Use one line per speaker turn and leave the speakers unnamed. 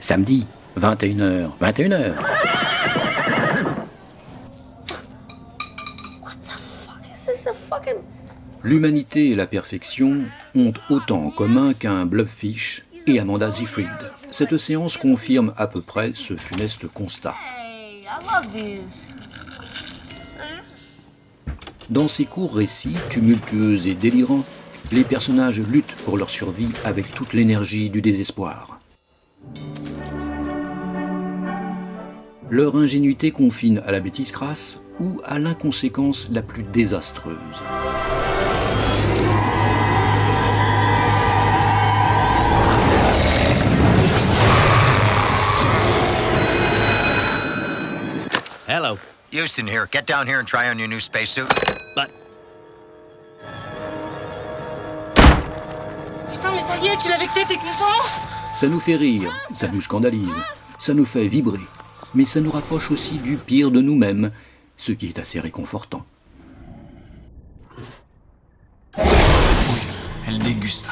Samedi, 21h, 21h. L'humanité et la perfection ont autant en commun qu'un Blubfish et Amanda Seyfried. Cette séance confirme à peu près ce funeste constat. Dans ces courts récits, tumultueux et délirants, les personnages luttent pour leur survie avec toute l'énergie du désespoir. Leur ingénuité confine à la bêtise crasse ou à l'inconséquence la plus désastreuse.
Hello.
Houston here. Get down here and try on your new spacesuit.
But
Putain, mais ça y est, tu l'as vexé, t'es content
Ça nous fait rire, ça nous scandalise, ça nous fait vibrer, mais ça nous rapproche aussi du pire de nous-mêmes, ce qui est assez réconfortant.
Elle déguste.